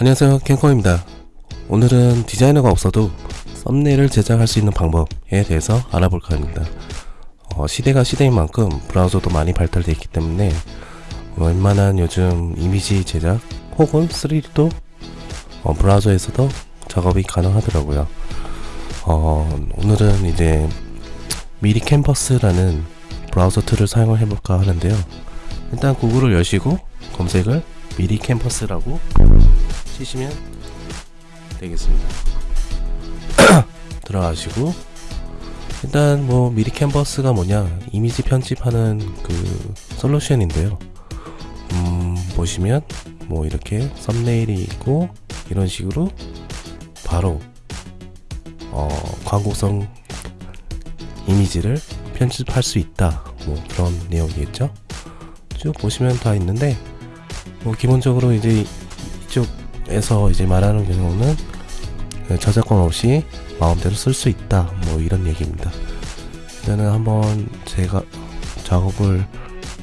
안녕하세요 캔커입니다. 오늘은 디자이너가 없어도 썸네일을 제작할 수 있는 방법에 대해서 알아볼까 합니다. 어, 시대가 시대인 만큼 브라우저도 많이 발달되어 있기 때문에 웬만한 요즘 이미지 제작 혹은 3D도 어, 브라우저에서도 작업이 가능하더라고요. 어, 오늘은 이제 미리 캔버스라는 브라우저 툴을 사용을 해볼까 하는데요. 일단 구글을 여시고 검색을 미리 캠퍼스라고 치시면 되겠습니다. 들어가시고 일단 뭐 미리 캔버스가 뭐냐 이미지 편집하는 그 솔루션인데요. 음 보시면 뭐 이렇게 썸네일이 있고 이런 식으로 바로 어 광고성 이미지를 편집할 수 있다. 뭐 그런 내용이겠죠? 쭉 보시면 다 있는데 뭐 기본적으로 이제 이쪽 에서 이제 말하는 경우는 저작권 없이 마음대로 쓸 수 있다. 뭐 이런 얘기입니다. 일단은 한번 제가 작업을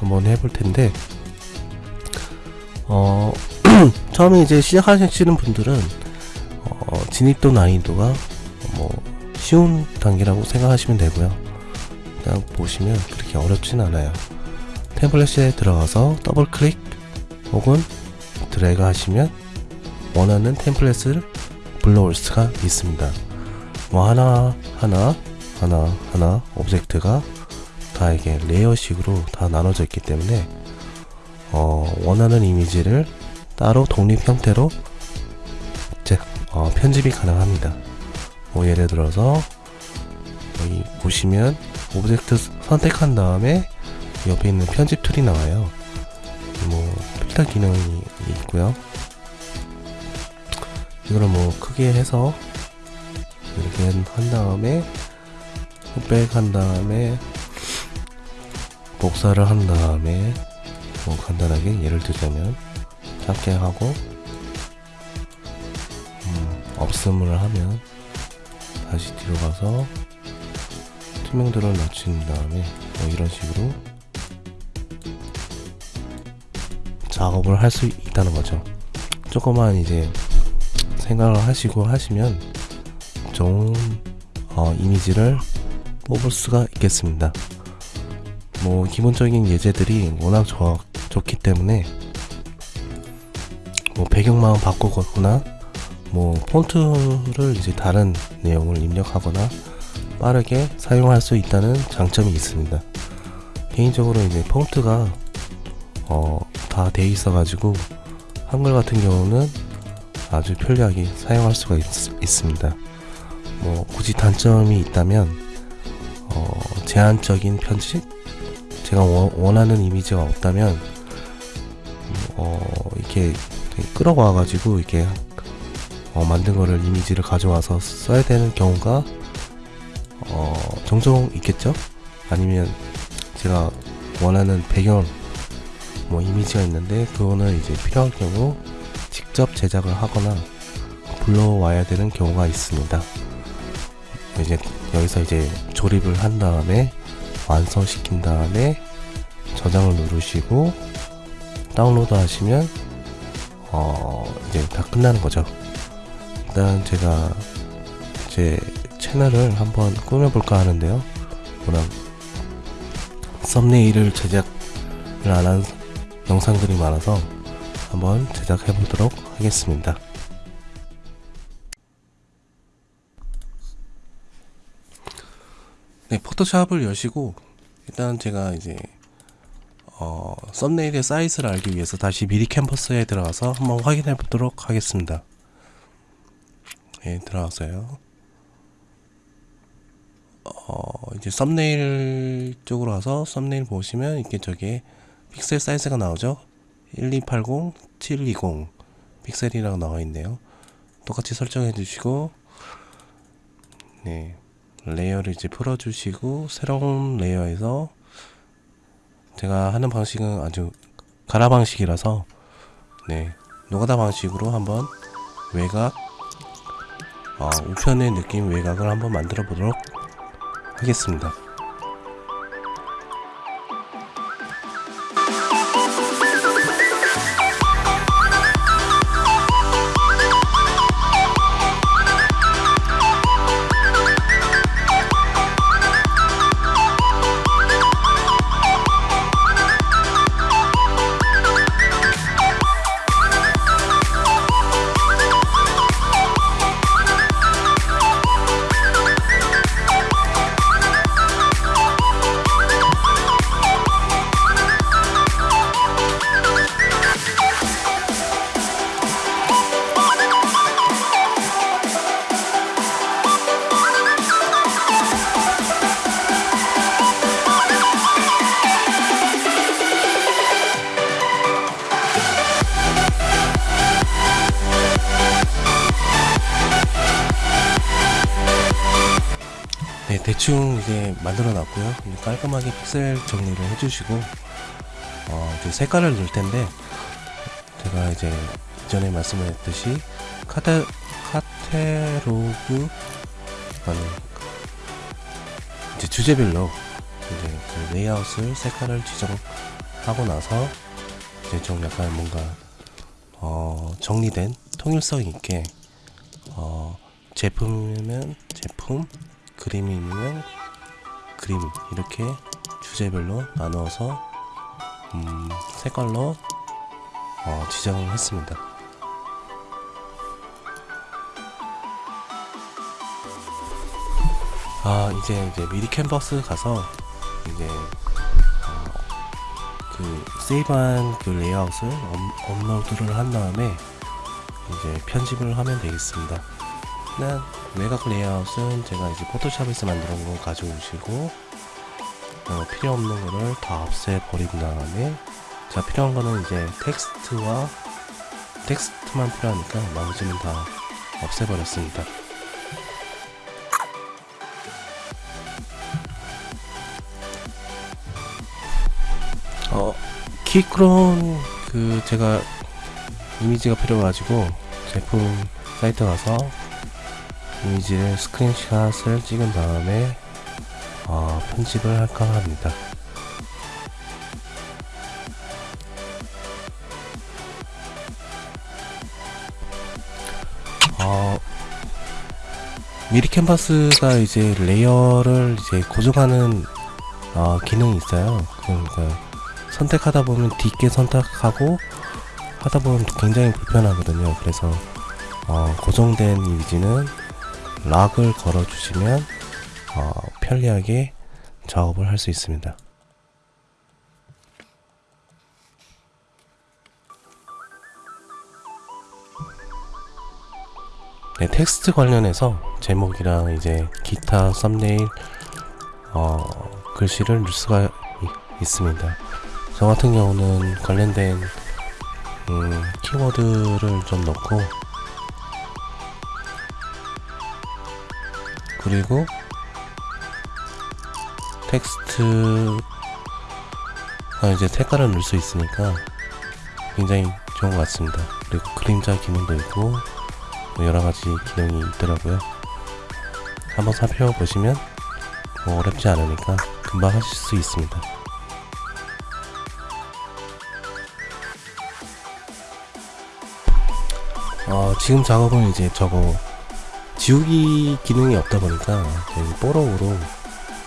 한번 해볼 텐데 어 처음에 이제 시작하시는 분들은 어, 진입도 난이도가 뭐 쉬운 단계라고 생각하시면 되고요. 그냥 보시면 그렇게 어렵진 않아요. 템플릿에 들어가서 더블 클릭 혹은 드래그 하시면 원하는 템플릿을 불러올 수가 있습니다. 뭐 하나 하나 하나 하나 오브젝트가 다 이게 레이어식으로 다 나눠져 있기 때문에 어, 원하는 이미지를 따로 독립 형태로 제, 어, 편집이 가능합니다. 뭐 예를 들어서 여기 보시면 오브젝트 선택한 다음에 옆에 있는 편집 툴이 나와요. 뭐 필터 기능이 있고요 이거를 뭐 크게 해서 이렇게 한 다음에 흑백 한 다음에 복사를 한 다음에 뭐 간단하게 예를 들자면 작게 하고 음, 없음을 하면 다시 뒤로 가서 투명도를 낮춘 다음에 뭐 이런 식으로 작업을 할 수 있다는 거죠. 조금만 이제 생각을 하시고 하시면 좋은 어, 이미지를 뽑을 수가 있겠습니다. 뭐 기본적인 예제들이 워낙 좋, 좋기 때문에 뭐 배경만 바꾸거나 뭐 폰트를 이제 다른 내용을 입력하거나 빠르게 사용할 수 있다는 장점이 있습니다. 개인적으로 이제 폰트가 어, 다 돼 있어 가지고 한글 같은 경우는 아주 편리하게 사용할 수가 있, 습니다 뭐 굳이 단점이 있다면 어, 제한적인 편집 제가 원, 하는 이미지가 없다면 어, 이렇게 끌어와 가지고 이렇게 어, 만든 거를 이미지를 가져와서 써야 되는 경우가 어, 종종 있겠죠? 아니면 제가 원하는 배경 뭐 이미지가 있는데 그거는 이제 필요할 경우 직접 제작을 하거나 불러와야 되는 경우가 있습니다. 이제 여기서 이제 조립을 한 다음에 완성시킨 다음에 저장을 누르시고 다운로드 하시면 어 이제 다 끝나는 거죠. 일단 제가 제 채널을 한번 꾸며볼까 하는데요. 워낙 썸네일을 제작을 안 한 영상들이 많아서 한번 제작해 보도록 하겠습니다. 네 포토샵을 여시고 일단 제가 이제 어, 썸네일의 사이즈를 알기 위해서 다시 미리 캔버스에 들어가서 한번 확인해 보도록 하겠습니다. 네 들어가서요. 어, 이제 썸네일 쪽으로 와서 썸네일 보시면 이렇게 저게 픽셀 사이즈가 나오죠 1280 720 픽셀이라고 나와 있네요. 똑같이 설정해 주시고 네 레이어를 이제 풀어 주시고 새로운 레이어에서 제가 하는 방식은 아주 가라 방식이라서 네 노가다 방식으로 한번 외곽 어, 우편의 느낌 외곽을 한번 만들어 보도록 하겠습니다 대충 이제 만들어 놨고요. 깔끔하게 픽셀 정리를 해주시고 어, 색깔을 넣을 텐데 제가 이제 이전에 말씀드렸듯이 카타 카테로그 아니 이제 주제별로 이제 그 레이아웃을 색깔을 지정하고 나서 이제 좀 약간 뭔가 어, 정리된 통일성 있게 어, 제품이면 제품 그림이면 그림 이렇게 주제별로 나누어서 음, 색깔로 어, 지정을 했습니다. 아 이제 이제 미리 캔버스 가서 이제 어, 그 세이브한 그 레이아웃을 업, 업로드를 한 다음에 이제 편집을 하면 되겠습니다. 일단 외곽 레이아웃은 제가 이제 포토샵에서 만든 거 가져오시고 어, 필요 없는 거를 다 없애버린 다음에 자 필요한 거는 이제 텍스트와 텍스트만 필요하니까 나머지는 다 없애버렸습니다. 어 키크론 그 제가 이미지가 필요해가지고 제품 사이트 가서 이미지를 스크린샷을 찍은 다음에 어, 편집을 할까 합니다. 어, 미리 캔버스가 이제 레이어를 이제 고정하는 어, 기능이 있어요. 그러니까 선택하다 보면 뒷게 선택하고 하다 보면 굉장히 불편하거든요. 그래서 어, 고정된 이미지는 락을 걸어 주시면 어, 편리하게 작업을 할 수 있습니다. 네, 텍스트 관련해서 제목이랑 이제 기타 썸네일 어, 글씨를 넣을 수가 이- 있습니다. 저 같은 경우는 관련된 음, 키워드를 좀 넣고 그리고 텍스트가 이제 색깔을 넣을 수 있으니까 굉장히 좋은 것 같습니다. 그리고 그림자 기능도 있고 뭐 여러 가지 기능이 있더라고요. 한번 살펴보시면 뭐 어렵지 않으니까 금방 하실 수 있습니다. 어, 지금 작업은 이제 저거 지우기 기능이 없다 보니까 뽀록으로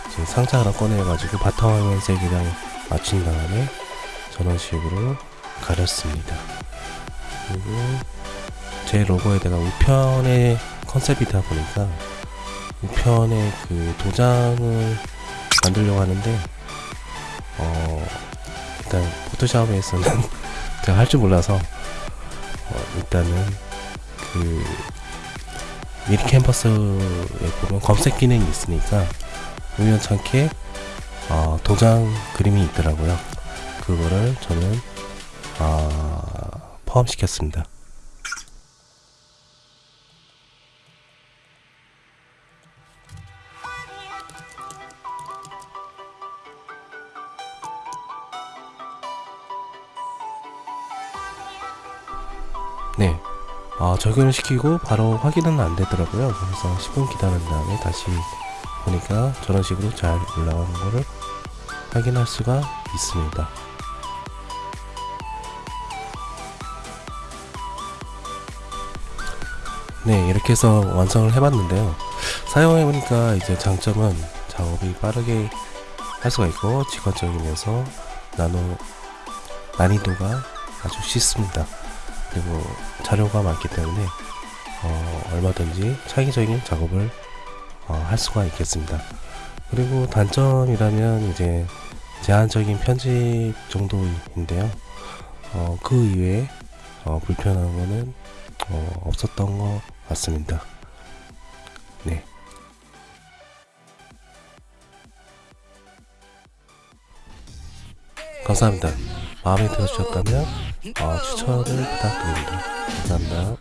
이제 상자 하나 꺼내가지고 바탕화면 색이랑 맞춘 다음에 저런 식으로 가렸습니다. 그리고 제 로고에다가 우편의 컨셉이다 보니까 우편의 그 도장을 만들려고 하는데 어 일단 포토샵에서는 제가 할 줄 몰라서 어, 일단은 그 미리 캔버스에 보면 검색 기능이 있으니까 우연찮게 어, 도장 그림이 있더라고요. 그거를 저는 어, 포함시켰습니다. 적용을 시키고 바로 확인은 안 되더라고요. 그래서 10분 기다린 다음에 다시 보니까 저런 식으로 잘 올라가는 거를 확인할 수가 있습니다. 네, 이렇게 해서 완성을 해봤는데요. 사용해보니까 이제 장점은 작업이 빠르게 할 수가 있고 직관적이면서 나노 난이도가 아주 쉽습니다. 그리고 자료가 많기 때문에 어, 얼마든지 창의적인 작업을 어, 할 수가 있겠습니다. 그리고 단점이라면 이제 제한적인 편집 정도인데요. 어, 그 이외에 어, 불편한 거는 어, 없었던 것 같습니다. 네. 감사합니다. 마음에 드셨다면 어, 추천을 부탁드립니다. 감사합니다.